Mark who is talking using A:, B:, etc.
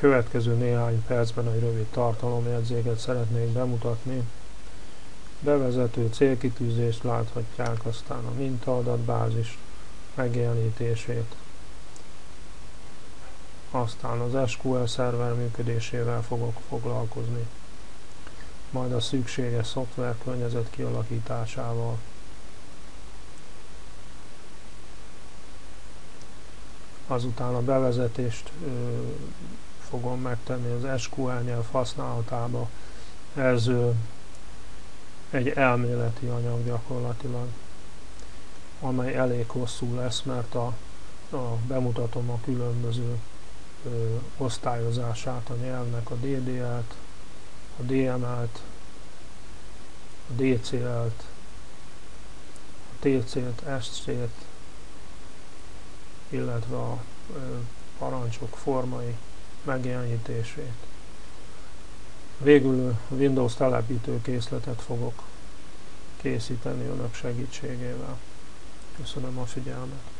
A: következő néhány percben egy rövid tartalomjegyzéket szeretnék bemutatni. Bevezető célkitűzést láthatják, aztán a mintaadatbázis megjelenítését, aztán az SQL szerver működésével fogok foglalkozni, majd a szükséges szoftver környezet kialakításával. Azután a bevezetést fogom megtenni az SQL nyelv használatába. Ez egy elméleti anyag gyakorlatilag, amely elég hosszú lesz, mert a, a bemutatom a különböző ö, osztályozását a nyelvnek, a DDL-t, a DML-t, a DCL-t, a TC-t, SC-t, illetve a ö, parancsok formai megjelenítését. Végül Windows telepítő készletet fogok készíteni önök segítségével. Köszönöm a figyelmet!